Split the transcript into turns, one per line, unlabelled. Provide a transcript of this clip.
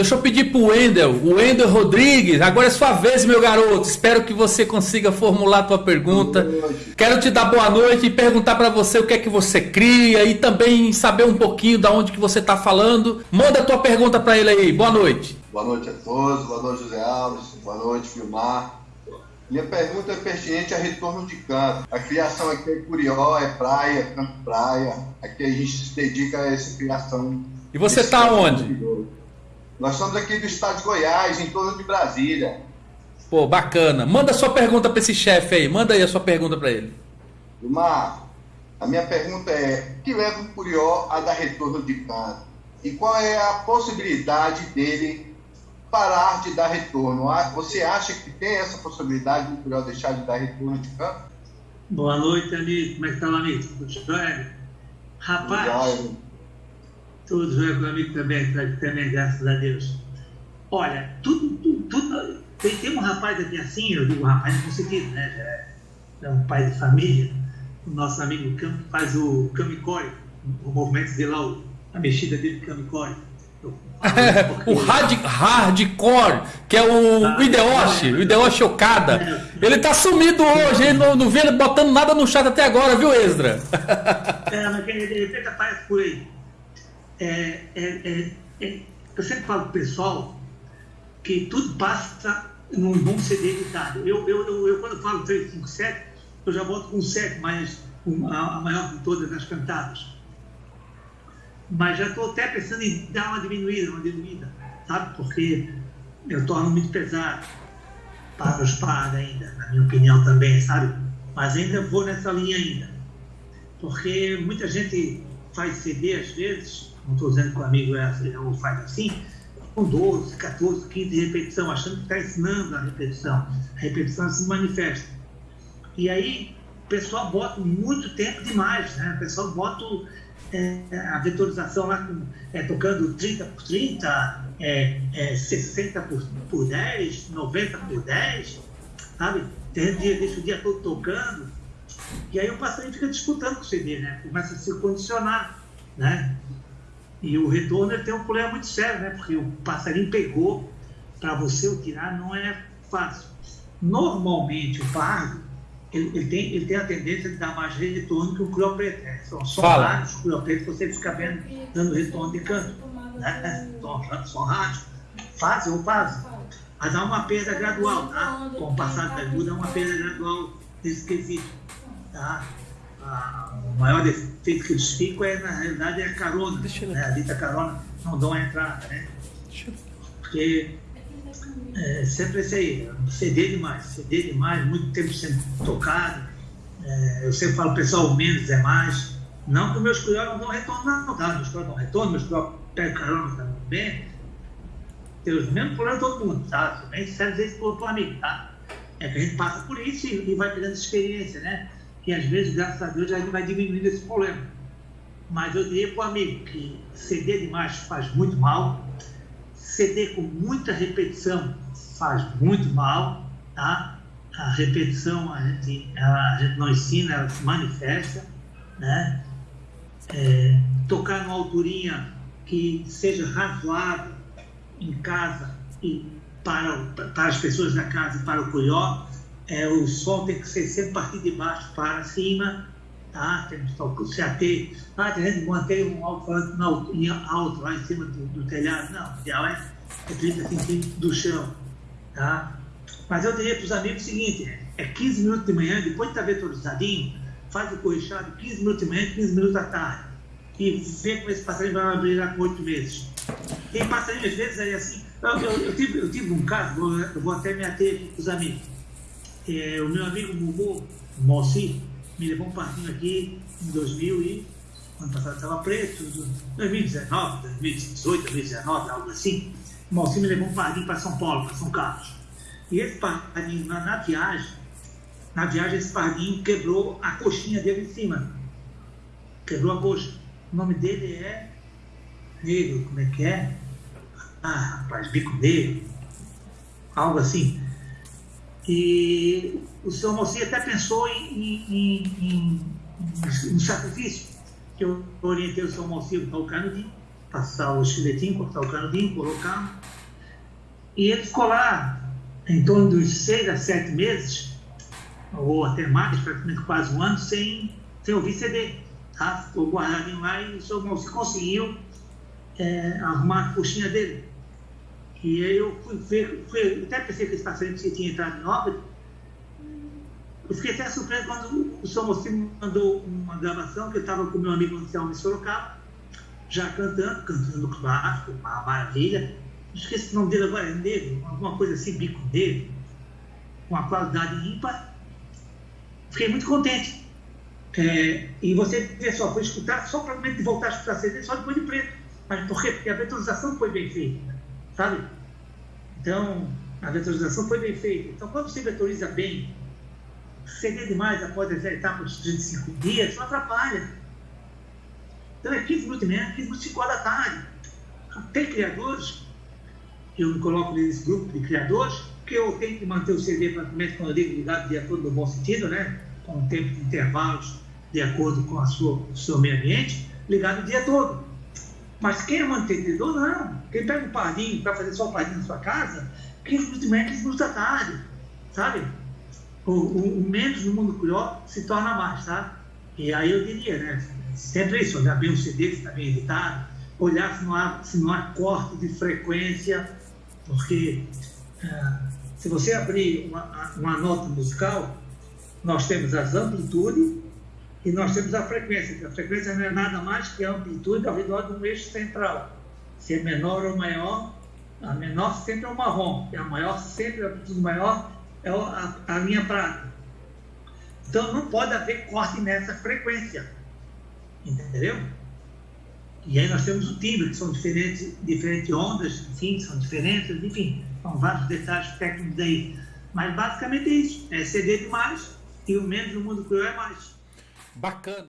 Deixa eu pedir pro Wendel, o Wendel Rodrigues, agora é sua vez, meu garoto. Espero que você consiga formular a tua pergunta. Quero te dar boa noite e perguntar para você o que é que você cria e também saber um pouquinho da onde que você está falando. Manda a tua pergunta para ele aí. Boa noite.
Boa noite a todos, boa noite José Alves, boa noite Filmar. Minha pergunta é pertinente a retorno de canto. A criação aqui é Curió, é praia, canto praia. Aqui a gente se dedica a essa criação.
E você está onde?
Nós somos aqui do estado de Goiás, em torno de Brasília.
Pô, bacana. Manda sua pergunta para esse chefe aí. Manda aí a sua pergunta para ele.
Vilmar, a minha pergunta é: o que leva o Curió a dar retorno de canto? E qual é a possibilidade dele parar de dar retorno? Ah, você acha que tem essa possibilidade do Curió deixar de dar retorno de canto?
Boa noite, amigo. Como é que tá, amigo? Tudo jóia? Rapaz, tudo jóia comigo também, também, graças a Deus. Olha, tudo, tudo, tudo tem, tem um rapaz aqui assim, eu digo rapaz no sentido, né? É, é um pai de família, o nosso amigo Cam, faz o Kamicore, o movimento dele lá, a mexida dele Kamicore.
o hard, hardcore, que é o, ah, o Ideoshi, o Ideoshi Okada. É. Ele tá sumido hoje, ele não, não vê ele botando nada no chat até agora, viu, Ezra?
é, mas de repente aparece por aí é, é, é, é, eu sempre falo para o pessoal que tudo passa num bom CD editado. Eu, eu, eu, eu, quando falo 357, eu já volto com 7, mas a, a maior de todas as cantadas. Mas já estou até pensando em dar uma diminuída, uma diminuída, sabe? Porque eu torno muito pesado para os padres ainda, na minha opinião também, sabe? Mas ainda vou nessa linha ainda. Porque muita gente faz CD às vezes não estou dizendo que o amigo é, ou faz assim, com 12, 14, 15 repetição, achando que está ensinando a repetição. A repetição se manifesta. E aí o pessoal bota muito tempo demais, né? O pessoal bota é, a vetorização lá com, é, tocando 30 por 30, é, é, 60 por, por 10, 90 por 10, sabe? Tem dia, deixa o dia todo tocando. E aí o passarinho fica disputando com o CD, né? Começa a se condicionar, né? E o retorno tem um problema muito sério, né? Porque o passarinho pegou, para você o tirar não é fácil. Normalmente o pardo, ele, ele, tem, ele tem a tendência de dar mais retorno que o crio preto. Né? São só raros os crio preto que você fica vendo dando retorno de canto. Né? São, são raros. Fazem ou fazem. Mas há uma perda gradual, tá? Com o passar da ajuda, há uma perda gradual desse quesito. Tá? A, o maior defeito que eles ficam é, na realidade, é a carona. Né? A dita carona não dão a entrada, né? Porque é, sempre esse aí, CD demais, CD demais, muito tempo sendo tocado. É, eu sempre falo, pessoal, menos é mais. Não que meus curiós não dão retorno, não, tá? Meus curiós dão retorno, meus curiós pegam carona também. Tem os mesmos problemas todo mundo, tá? Nem serve isso para o amigo, tá? É que a gente passa por isso e, e vai pegando experiência, né? Que às vezes, graças a Deus, a gente vai diminuindo esse problema. Mas eu diria para o amigo que ceder demais faz muito mal, ceder com muita repetição faz muito mal, tá? A repetição a gente, ela, a gente não ensina, ela se manifesta, né? É, tocar numa alturinha que seja razoável em casa e para, para as pessoas da casa e para o curió, é, o som tem que ser sempre partir de baixo para cima, tá? Temos que se ater. Ah, tem gente que mantém um alto-falante alto lá em cima do, do telhado. Não, o ideal é, é 30 centímetros do chão, tá? Mas eu diria para os amigos o seguinte, é 15 minutos de manhã, depois de estar vetorizadinho, faz o corrichado 15 minutos de manhã, 15 minutos da tarde. E vê como esse passarinho vai abrir lá com 8 meses. Tem passarinho, às vezes, aí assim. Eu, eu, eu, tive, eu tive um caso, eu vou até me ater com os amigos é, o meu amigo Mumu, Moacir, me levou um parquinho aqui em 2000 e ano passado estava preto, 2019, 2018, 2019, algo assim. O me levou um parquinho para São Paulo, para São Carlos. E esse parquinho, na, na, viagem, na viagem esse parquinho quebrou a coxinha dele em cima. Quebrou a coxa. O nome dele é Negro, como é que é? Ah, rapaz, bico negro. Algo assim. E o senhor Moacir até pensou em, em, em, em, sacrifício, que eu orientei o senhor Moacir para o canudinho, passar o estiletinho, cortar o canudinho, colocar. E ele ficou lá em torno dos seis a sete meses, ou até mais, praticamente quase um ano, sem, sem ouvir CD. Tá? Ficou guardadinho lá e o seu moço conseguiu é, arrumar a coxinha dele. E eu fui ver, fui, até pensei que esse paciente tinha entrado em óbito. Eu fiquei até surpreso quando o senhor Mocinho mandou uma gravação que eu estava com meu amigo Anselmo Sorocaba, já cantando, cantando clássico, uma maravilha. Esqueci o nome dele agora, é negro, alguma coisa assim, bico dele, com uma qualidade ímpar. Fiquei muito contente. É, e você vê só, foi escutar, só para voltar a escutar CD só depois de preto. Mas por quê? Porque a vetorização foi bem feita sabe? Então, a vetorização foi bem feita. Então, quando você vetoriza bem, ceder demais após as etapas de 35 dias, isso atrapalha. Então, é 15 minutos e meia, 15 minutos e 5 da tarde. Tem criadores, eu me coloco nesse grupo de criadores, que eu tenho que manter o CD praticamente, quando eu digo ligado, de acordo no bom sentido, né? com um tempo de intervalos, de acordo com a sua, o seu meio ambiente, ligado o dia todo. Mas quem é mantenedor, não. Quem pega um parinho para fazer só o na sua casa, 15 minutos de manhã, 15 minutos da tarde, sabe? O, o, o, menos no mundo cruel se torna mais, tá? E aí eu diria, né? Sempre isso, olhar bem o CD, se está bem editado, olhar se não há, se não há corte de frequência, porque ah, se você abrir uma, uma nota musical, nós temos as amplitudes e nós temos a frequência, a frequência não é nada mais que a amplitude ao redor de um eixo central. Se é menor ou maior, a menor sempre é o marrom, e a maior sempre, a amplitude maior, é a, a linha prata. Então não pode haver corte nessa frequência. Entendeu? E aí nós temos o timbre, que são diferentes, diferentes ondas, enfim, são diferentes, enfim, são vários detalhes técnicos aí. Mas basicamente é isso, é ceder demais e o menos do mundo cruel é mais.
Bacana.